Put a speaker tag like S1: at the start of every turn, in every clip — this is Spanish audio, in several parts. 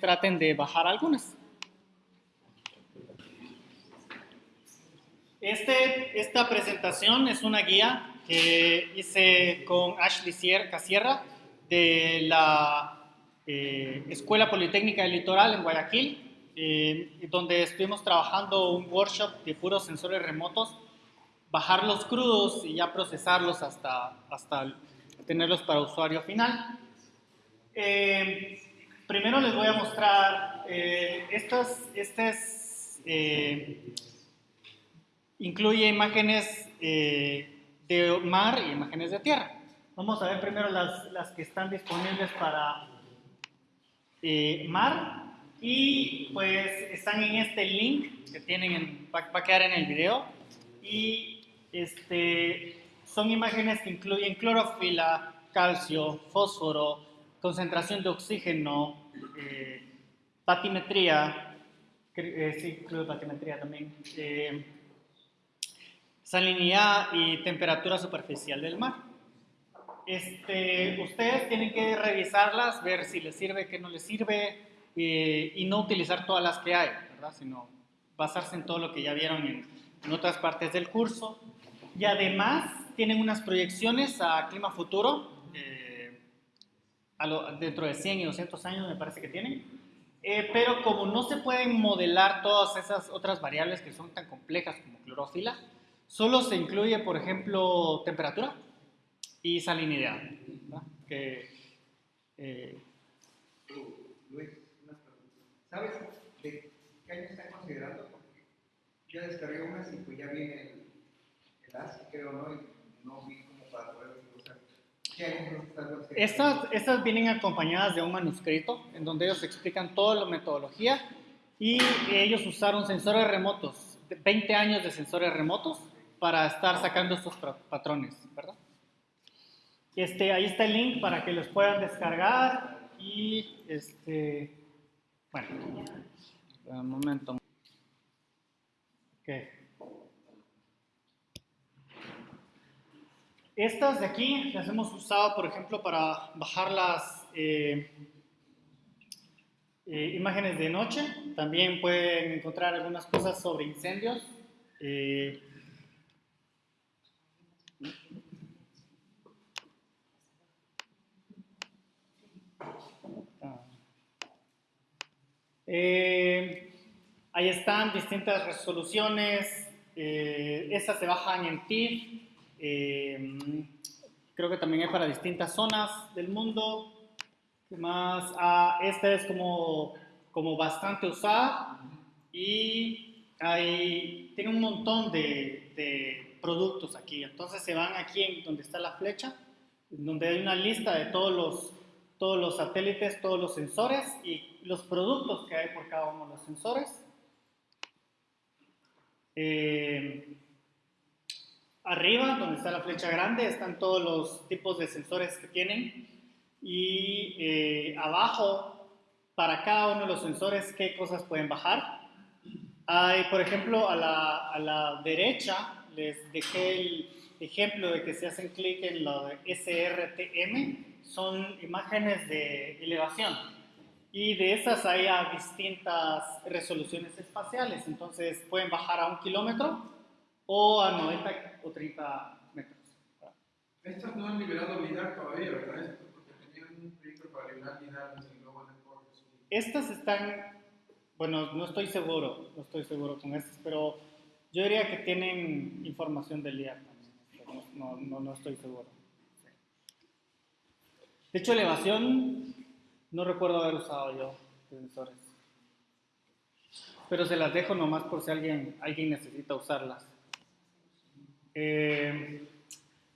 S1: traten de bajar algunas. Este, esta presentación es una guía que hice con Ashley Casierra de la eh, Escuela Politécnica del Litoral en Guayaquil, eh, donde estuvimos trabajando un workshop de puros sensores remotos, bajarlos crudos y ya procesarlos hasta, hasta tenerlos para usuario final. Eh, primero les voy a mostrar estas, estas incluye imágenes de mar y imágenes de tierra. Vamos a ver primero las, las que están disponibles para eh, mar y pues están en este link que tienen, en, va, a quedar en el video y este, son imágenes que incluyen clorofila, calcio, fósforo, concentración de oxígeno, eh, batimetría, eh, sí, incluye también, eh, salinidad y temperatura superficial del mar. Este, ustedes tienen que revisarlas, ver si les sirve, qué no les sirve eh, y no utilizar todas las que hay, ¿verdad? Sino basarse en todo lo que ya vieron en, otras partes del curso. Y además tienen unas proyecciones a clima futuro, dentro de 100 y 200 años me parece que tienen. Eh, pero como no se pueden modelar todas esas otras variables que son tan complejas como clorofila, solo se incluye, por ejemplo, temperatura y salinidad. Que, eh,
S2: Luis, preguntas. ¿Sabes de qué año están considerando? Porque yo descargué unas y pues ya viene el, el ASCII, creo, ¿no? Y no vi como para poder usar. ¿Qué años están considerando?
S1: Estas, estas vienen acompañadas de un manuscrito en donde ellos explican toda la metodología y ellos usaron sensores remotos, 20 años de sensores remotos para estar sacando estos patrones, ¿verdad? Este, ahí está el link para que los puedan descargar y este, bueno, un momento. Okay. Estas de aquí las hemos usado, por ejemplo, para bajar las eh, eh, imágenes de noche. También pueden encontrar algunas cosas sobre incendios. Eh, ahí están distintas resoluciones. Eh, estas se bajan en TIFF. Eh, creo que también hay para distintas zonas del mundo. ¿Qué más? Ah, esta es como, como bastante usada y hay, tiene un montón de, de productos aquí. Entonces se van aquí en donde está la flecha, donde hay una lista de todos los, todos los satélites, todos los sensores y los productos que hay por cada uno de los sensores. Eh, arriba, donde está la flecha grande, están todos los tipos de sensores que tienen. Y eh, abajo, para cada uno de los sensores, qué cosas pueden bajar. Hay, por ejemplo, a la, a la derecha, les dejé el ejemplo de que si hacen clic en lo de SRTM, son imágenes de elevación y de esas hay a distintas resoluciones espaciales, entonces pueden bajar a un kilómetro o a 90 o 30 metros.
S3: Estas no han liberado LIDAR todavía, ¿verdad? Porque tenían un proyecto para liberar LIDAR desde el Global.
S1: Estas están, bueno, no estoy seguro, no estoy seguro con estas, pero yo diría que tienen información del LIDAR también, no, no, no estoy seguro. De hecho, elevación no recuerdo haber usado yo sensores. Pero se las dejo nomás por si alguien, alguien necesita usarlas. Eh,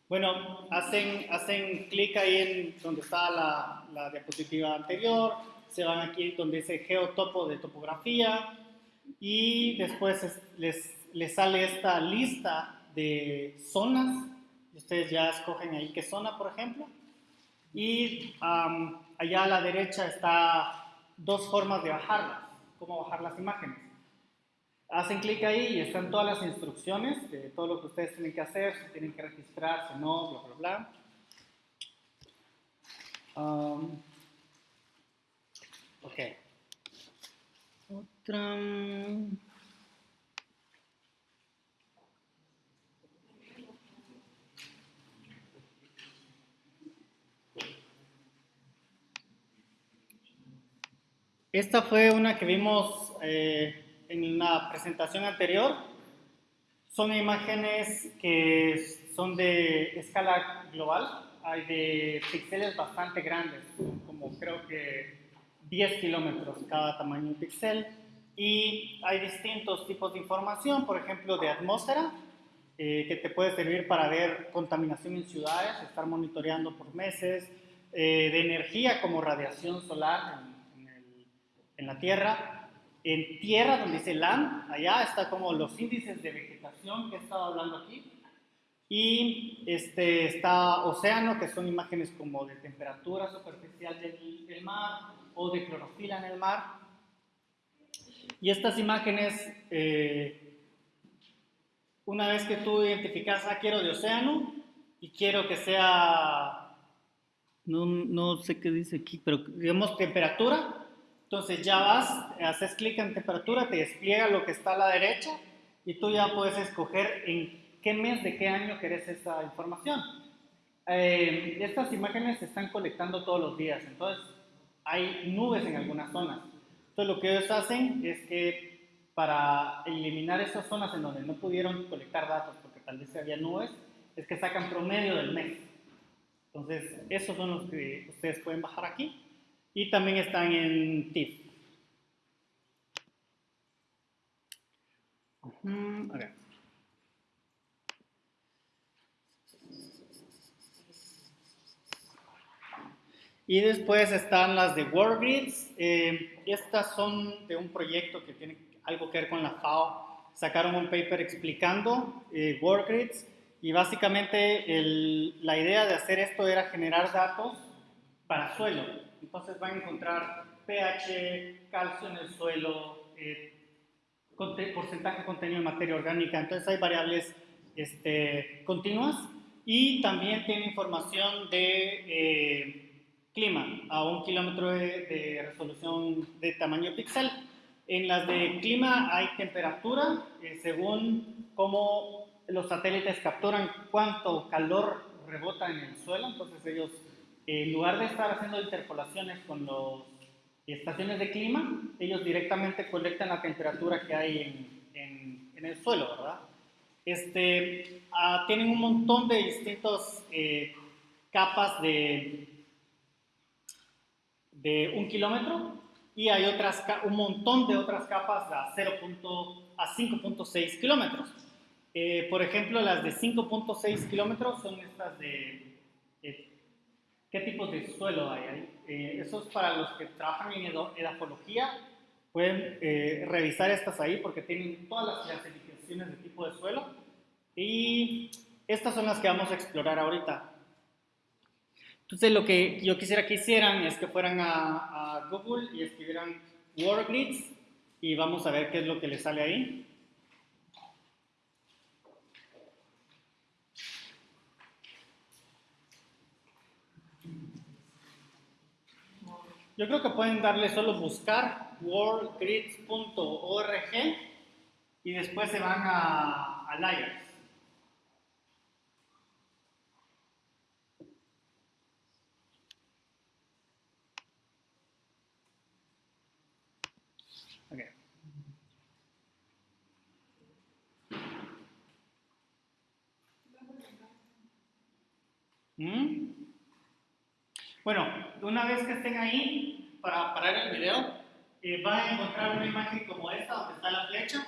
S1: bueno, hacen, hacen clic ahí en donde está la, la, diapositiva anterior, se van aquí donde dice geotopo de topografía y después les, les sale esta lista de zonas. Ustedes ya escogen ahí qué zona, por ejemplo. Y allá a la derecha está dos formas de bajarlas, cómo bajar las imágenes. Hacen clic ahí y están todas las instrucciones de todo lo que ustedes tienen que hacer, si tienen que registrarse, no, bla, bla, bla. Ok. Otra. Esta fue una que vimos eh, en la presentación anterior. Son imágenes que son de escala global. Hay de píxeles bastante grandes, como creo que 10 kilómetros cada tamaño de píxel. Y hay distintos tipos de información, por ejemplo, de atmósfera, eh, que te puede servir para ver contaminación en ciudades, estar monitoreando por meses, eh, de energía como radiación solar en la Tierra. En tierra, donde dice land, allá está como los índices de vegetación que he estado hablando aquí. Y este, está océano, que son imágenes como de temperatura superficial del, del mar o de clorofila en el mar. Y estas imágenes, eh, una vez que tú identificas, ah, quiero de océano y quiero que sea, no, no sé qué dice aquí, pero digamos temperatura, entonces ya vas, haces clic en temperatura, te despliega lo que está a la derecha y tú ya puedes escoger en qué mes de qué año querés esa información. Eh, estas imágenes se están colectando todos los días, entonces hay nubes en algunas zonas. Entonces lo que ellos hacen es que para eliminar esas zonas en donde no pudieron colectar datos porque tal vez había nubes, es que sacan promedio del mes. Entonces, esos son los que ustedes pueden bajar aquí y también están en TIFF. Y después están las de WorldGrids. Eh, estas son de un proyecto que tiene algo que ver con la FAO. Sacaron un paper explicando eh, WorldGrids y básicamente la idea de hacer esto era generar datos para suelo. Entonces van a encontrar pH, calcio en el suelo, eh, porcentaje contenido de materia orgánica. Entonces hay variables este, continuas y también tiene información de eh, clima a un kilómetro de, resolución de tamaño píxel. En las de clima hay temperatura eh, según cómo los satélites capturan cuánto calor rebota en el suelo. Entonces ellos en lugar de estar haciendo interpolaciones con las estaciones de clima, ellos directamente colectan la temperatura que hay en, en, el suelo, ¿verdad? Este, ah, tienen un montón de distintas eh, capas de, de un kilómetro y hay otras, un montón de otras capas a, 0. a 5.6 kilómetros. Eh, por ejemplo, las de 5.6 kilómetros son estas de qué tipos de suelo hay ahí. Eh, eso es para los que trabajan en edafología, pueden eh, revisar estas ahí porque tienen todas las clasificaciones de tipo de suelo y estas son las que vamos a explorar ahorita. Entonces lo que yo quisiera que hicieran es que fueran a, a Google y escribieran WorldGrids y vamos a ver qué es lo que les sale ahí. Yo creo que pueden darle solo buscar worldgrids.org y después se van a, a. Bueno, una vez que estén ahí, para parar el video, eh, van a encontrar una imagen como esta, donde está la flecha,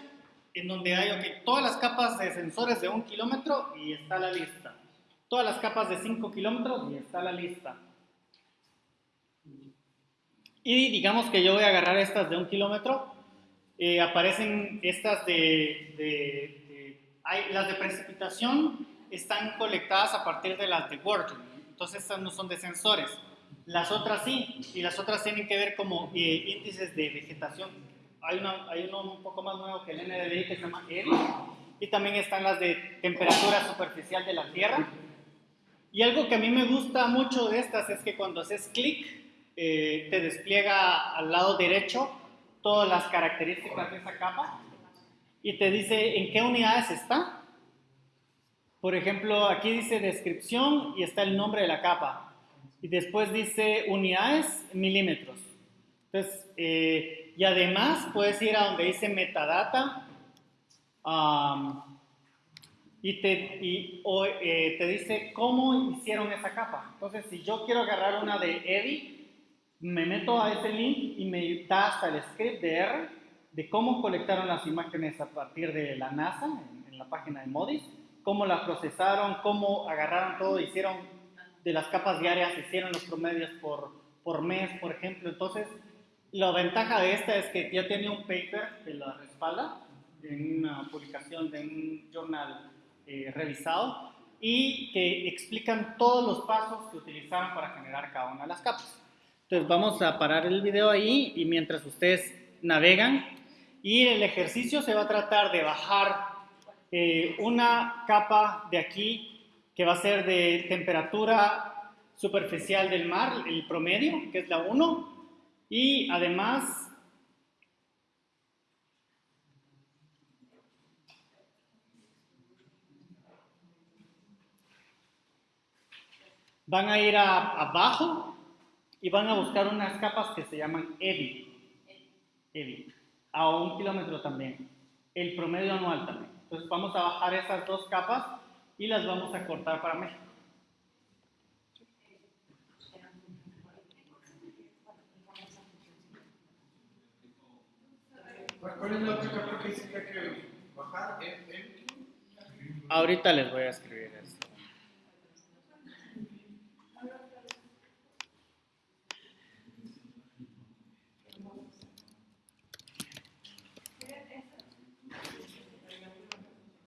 S1: en donde hay todas las capas de sensores de un kilómetro y está la lista. Todas las capas de 5 kilómetros y está la lista. Y digamos que yo voy a agarrar estas de un kilómetro, eh, aparecen estas de, las de precipitación están colectadas a partir de las de working. Entonces estas no son de sensores. Las otras sí, y las otras tienen que ver como eh, índices de vegetación. Hay, una, hay uno un poco más nuevo que el NDVI que se llama ERI, y también están las de temperatura superficial de la Tierra. Y algo que a mí me gusta mucho de estas es que cuando haces clic, eh, te despliega al lado derecho todas las características de esa capa y te dice en qué unidades está. Por ejemplo, aquí dice descripción y está el nombre de la capa. Y después dice unidades, milímetros. Entonces, eh, y además puedes ir a donde dice metadata um, y, te, y, o, eh, te dice cómo hicieron esa capa. Entonces, si yo quiero agarrar una de Eddie, me meto a ese link y me da hasta el script de R de cómo colectaron las imágenes a partir de la NASA en, en la página de Modis, cómo las procesaron, cómo agarraron todo, hicieron de las capas diarias, hicieron los promedios por, por mes, por ejemplo. Entonces, la ventaja de esta es que ya tiene un paper que la respalda en una publicación de un journal eh, revisado y que explican todos los pasos que utilizaron para generar cada una de las capas. Entonces vamos a parar el video ahí y mientras ustedes navegan y el ejercicio se va a tratar de bajar eh, una capa de aquí que va a ser de temperatura superficial del mar, el promedio, que es la 1, y además van a ir a, abajo y van a buscar unas capas que se llaman EVI, EVI, a un kilómetro también, el promedio anual también. Entonces vamos a bajar esas dos capas y las vamos a cortar para México.
S3: ¿Cuál es la otra capa que dice que hay que bajar? ¿En- en-
S1: Ahorita les voy a escribir eso.